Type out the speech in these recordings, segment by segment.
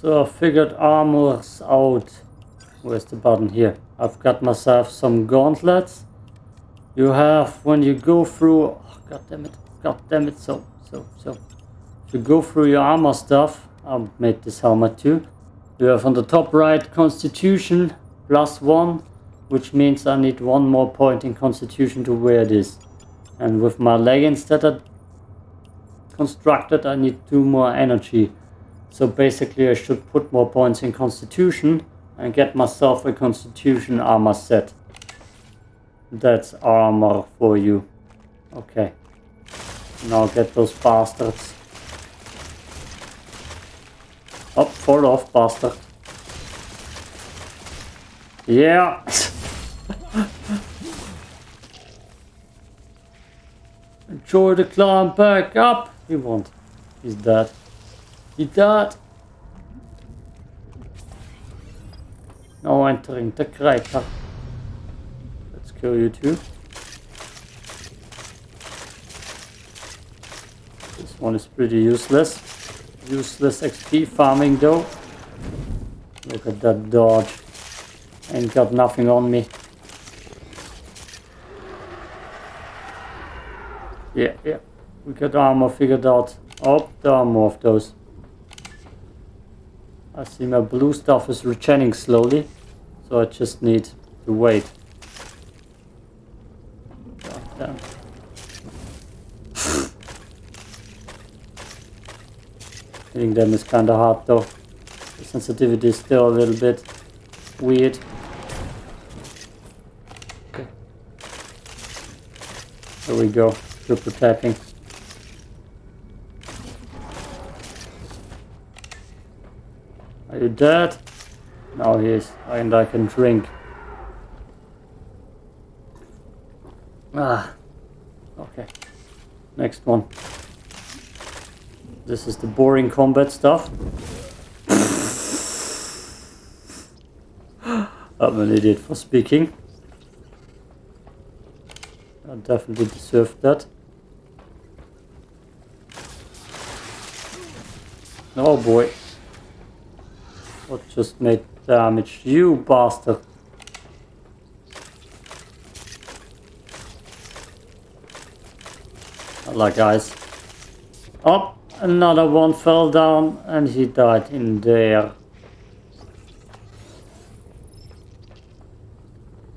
So I figured armors out. Where's the button here? I've got myself some gauntlets. You have when you go through oh, god damn it, god damn it, so so so if you go through your armor stuff, I'll make this helmet too. You have on the top right constitution plus one, which means I need one more point in constitution to wear this. And with my leggings that I constructed, I need two more energy. So basically I should put more points in constitution and get myself a constitution armor set. That's armor for you. Okay. Now get those bastards. Oh, fall off, bastard. Yeah. Enjoy the climb back up. He won't. He's dead. He died. Now entering the crater. Let's kill you too. This one is pretty useless. Useless XP farming though. Look at that dodge. Ain't got nothing on me. Yeah, yeah. We got armor figured out. Oh, there are more of those. I see my blue stuff is regening slowly. So I just need to wait. damn. Hitting them is kinda hard though. The sensitivity is still a little bit weird. Okay. There we go, triple tapping. Are you dead? Now he is, and I can drink. Ah, okay. Next one. This is the boring combat stuff. I'm an idiot for speaking. I definitely deserved that. Oh boy. What just made damage? You bastard. Like guys. Oh! Another one fell down and he died in there.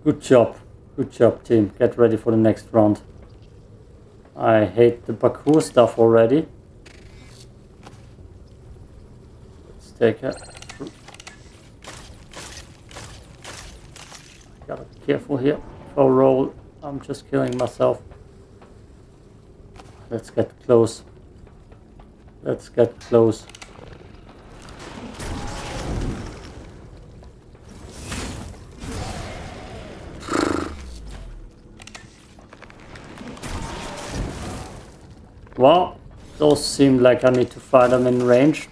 Good job. Good job team. Get ready for the next round. I hate the parkour stuff already. Let's take a... Gotta be careful here. If roll, I'm just killing myself. Let's get close. Let's get close. Well, those seem like I need to fight them in range.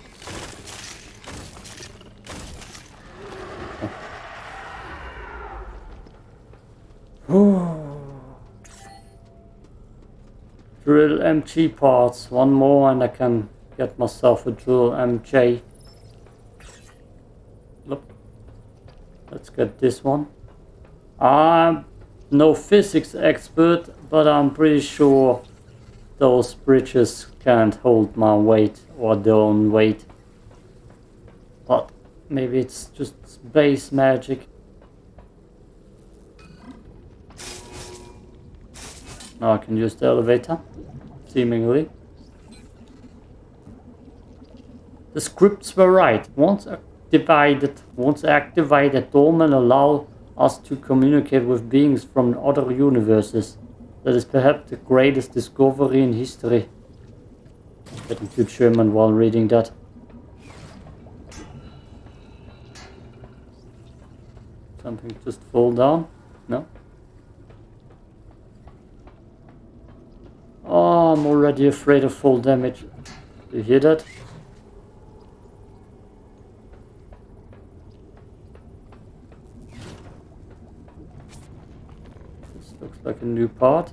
MG parts, one more and I can get myself a dual MJ. Look, let's get this one. I'm no physics expert, but I'm pretty sure those bridges can't hold my weight or their own weight. But maybe it's just base magic. Now I can use the elevator, seemingly. The scripts were right. Once activated, once activated, Dolmen allow us to communicate with beings from other universes. That is perhaps the greatest discovery in history. Getting too German while reading that. Something just fall down? No? Oh, I'm already afraid of full damage. You hear that? This looks like a new part.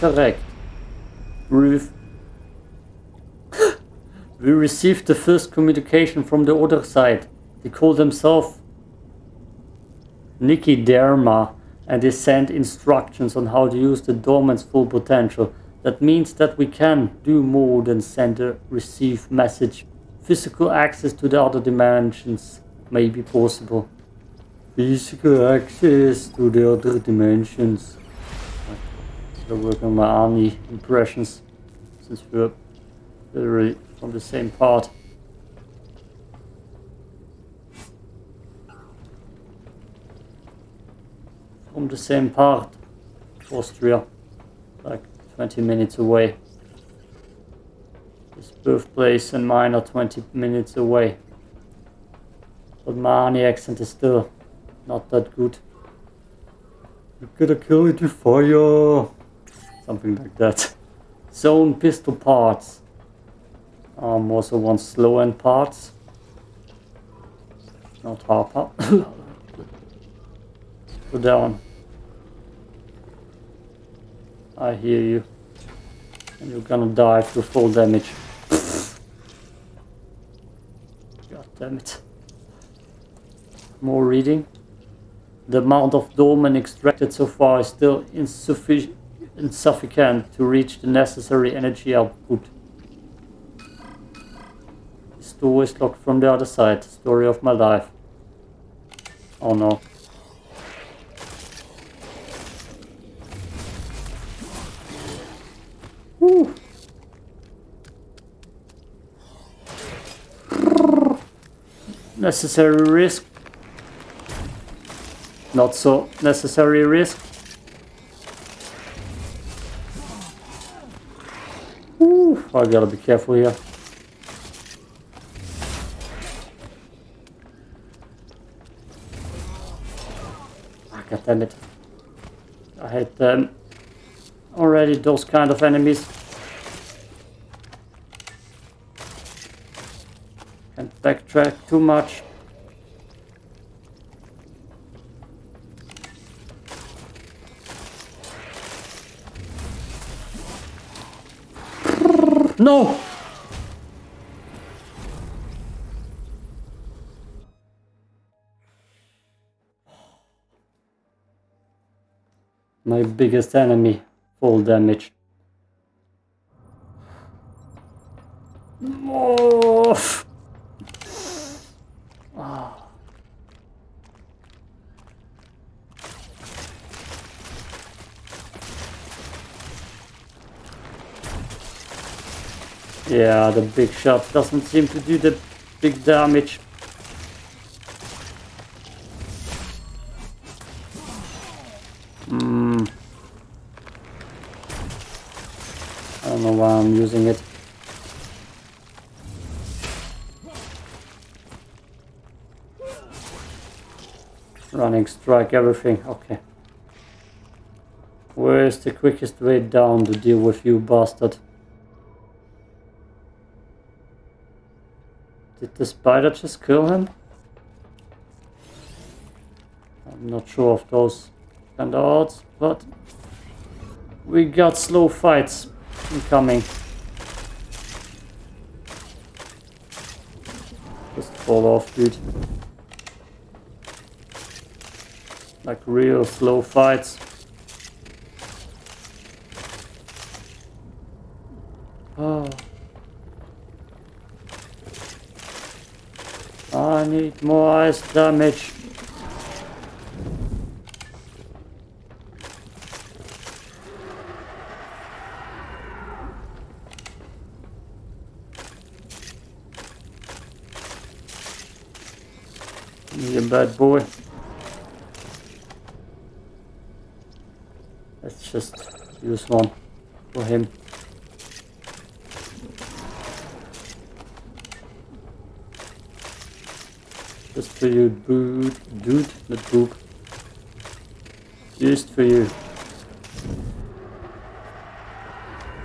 Correct. Roof. We received the first communication from the other side. They call themselves Nikki Dharma and they send instructions on how to use the Dolmen's full potential. That means that we can do more than send a receive message. Physical access to the other dimensions may be possible. Physical access to the other dimensions. Still work on my Arnie impressions since we're literally from the same part. From the same part, Austria, like 20 minutes away. His birthplace and mine are 20 minutes away. But my Arnie accent is still not that good. You gotta kill it with fire! Something like that. Zone pistol parts. Um, also want slow end parts. Not half Harper. Go down. I hear you. And you're gonna die to full damage. God damn it. More reading. The amount of dolmen extracted so far is still insufficient insufficient to reach the necessary energy output. This door is locked from the other side. Story of my life. Oh no. Necessary risk. Not so necessary risk. Ooh, I gotta be careful here. Ah, God damn it. I hate them. Already those kind of enemies. Can't backtrack too much. No! My biggest enemy, full damage. Oh. Yeah, the big shot doesn't seem to do the big damage. Hmm. I don't know why I'm using it. Running strike everything, okay. Where's the quickest way down to deal with you bastard? Did the spider just kill him? I'm not sure of those kind odds, but we got slow fights incoming. Just fall off, dude. Like real slow fights. Oh. I need more ice damage. You bad boy. Let's just use one for him. Just for you, dude, dude, not poop. Just for you.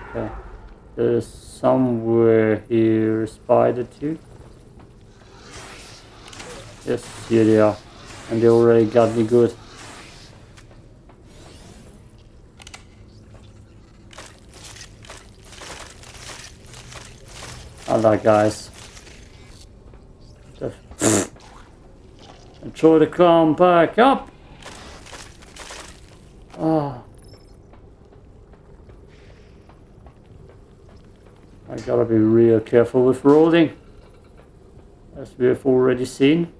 Okay. There's somewhere here spider too. Yes, here they are. And they already got me good. I like guys. And try to climb back up. Oh. I gotta be real careful with rolling. As we have already seen.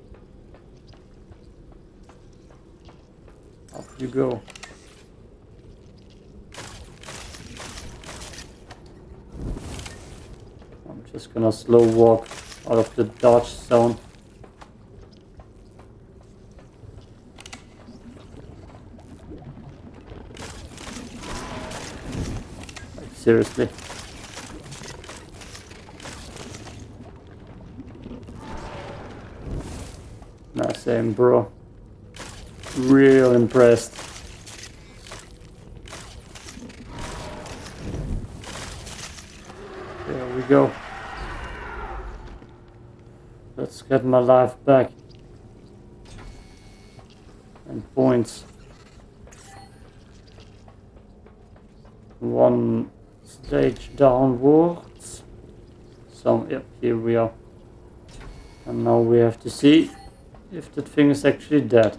Up you go. I'm just gonna slow walk out of the dodge zone. Seriously. Nah, same bro. Real impressed. There we go. Let's get my life back. And points. One stage downwards. So, yep, here we are. And now we have to see if that thing is actually dead.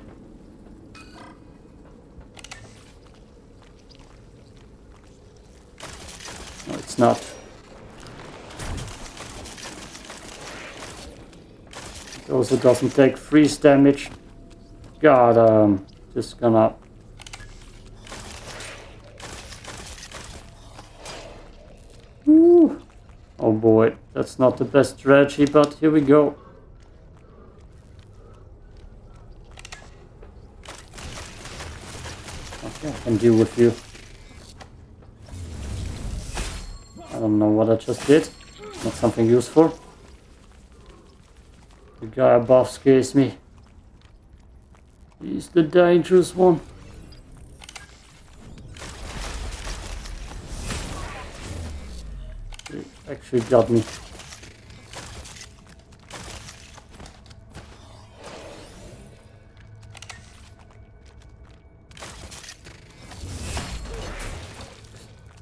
No, it's not. It also doesn't take freeze damage. God, um, just gonna... Oh boy, that's not the best strategy, but here we go. Okay, I can deal with you. I don't know what I just did. Not something useful. The guy above scares me. He's the dangerous one. He actually got me.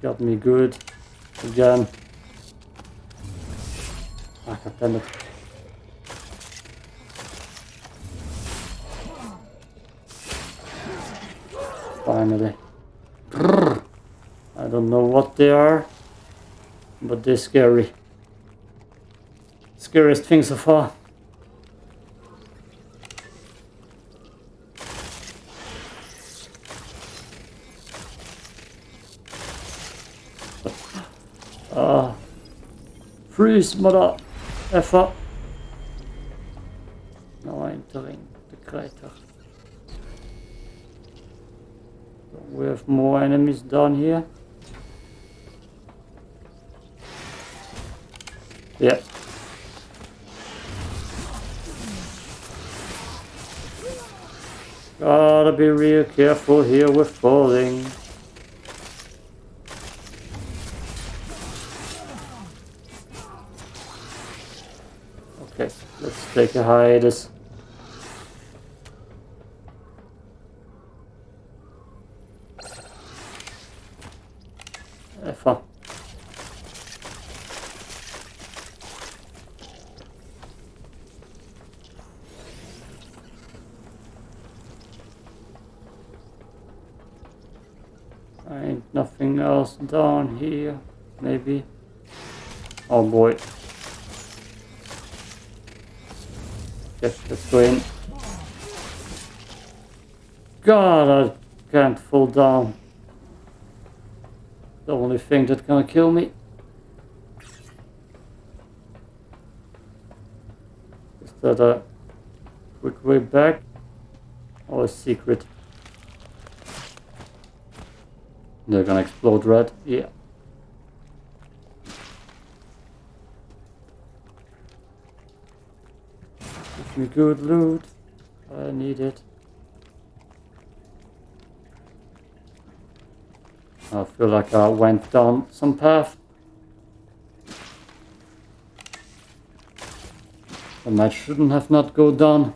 Got me good. Again. Ah, god damn it. Finally. I don't know what they are, but they're scary. Scariest thing so far. Ah, freeze, mother effer. Now entering the crater. We have more enemies down here. Yeah. Gotta be real careful here with falling. Okay, let's take a hiatus. Effer. Else down here, maybe. Oh boy. Yes, let's go in. God, I can't fall down. The only thing that's gonna kill me. Is that a quick way back? Or a secret? They're gonna explode red? Yeah. Give me good loot. I need it. I feel like I went down some path. And I shouldn't have not go down.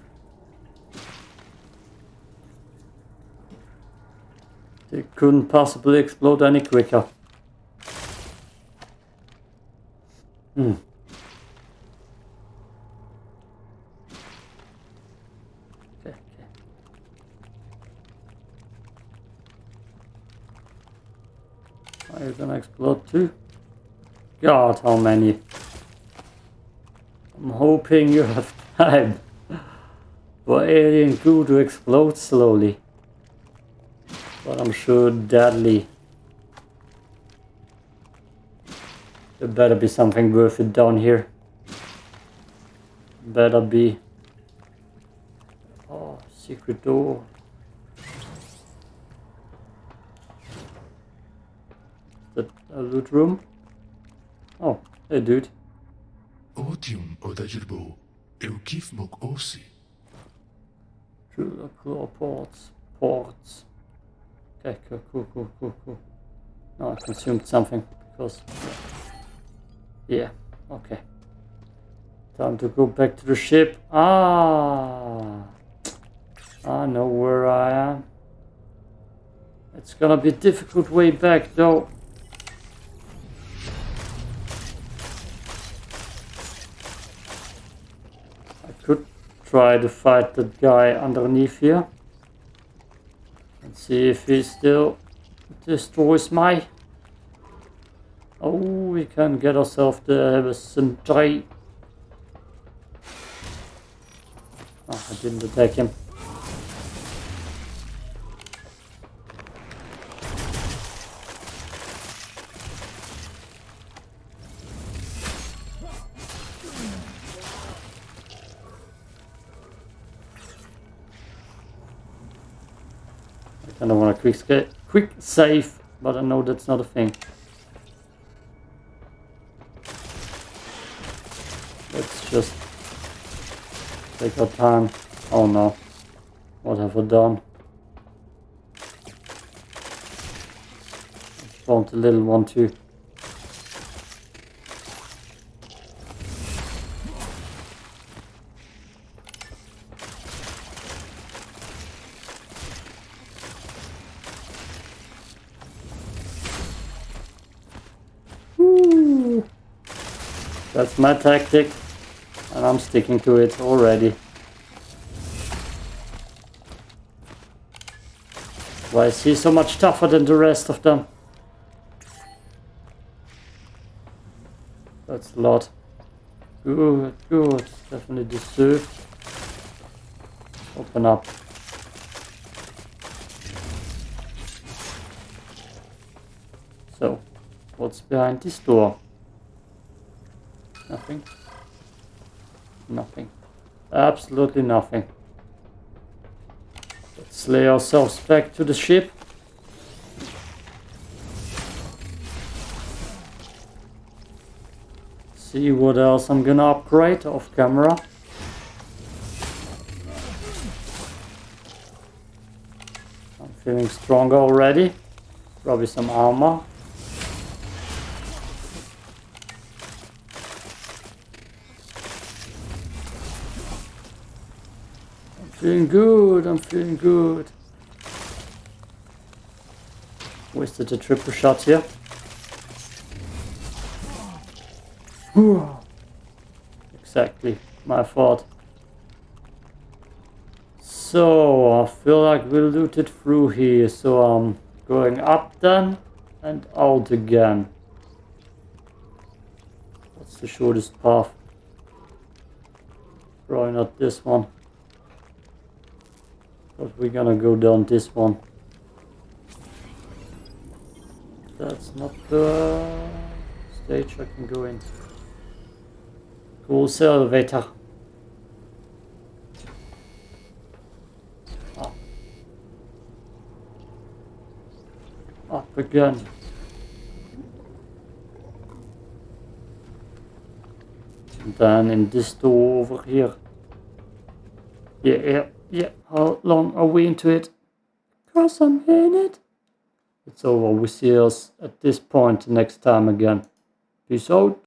It couldn't possibly explode any quicker. Hmm. Are you gonna explode too? God, how many? I'm hoping you have time for alien goo to explode slowly. But I'm sure deadly. There better be something worth it down here. Better be. Oh, secret door. Is that a loot room? Oh, hey dude. Otium odajirbo eukif mok osi. Jeweler claw ports. Ports. Okay, cool, cool, cool, cool, cool. No, I consumed something because. Yeah, okay. Time to go back to the ship. Ah! I know where I am. It's gonna be a difficult way back though. I could try to fight that guy underneath here. And see if he still destroys my... Oh, we can get ourselves to the sentry. Oh, I didn't attack him. Kind of want a quick, quick save, but I know that's not a thing. Let's just take our time. Oh no. What have I done? I spawned a little one too. That's my tactic, and I'm sticking to it already. Why is he so much tougher than the rest of them? That's a lot. Good, good. Definitely deserved. Open up. So, what's behind this door? Nothing. Nothing. Absolutely nothing. Let's lay ourselves back to the ship. See what else I'm gonna upgrade off camera. I'm feeling stronger already. Probably some armor. Feeling good, I'm feeling good. Wasted a triple shot here. Exactly, my fault. So, I feel like we looted through here, so I'm going up then and out again. What's the shortest path? Probably not this one. But we're gonna go down this one. That's not the stage I can go in. Große elevator. Up. Ah. Up again. And then in this door over here. Yeah, yeah, yeah. How long are we into it? Cause I'm in it. It's over. We see us at this point next time again. Peace out.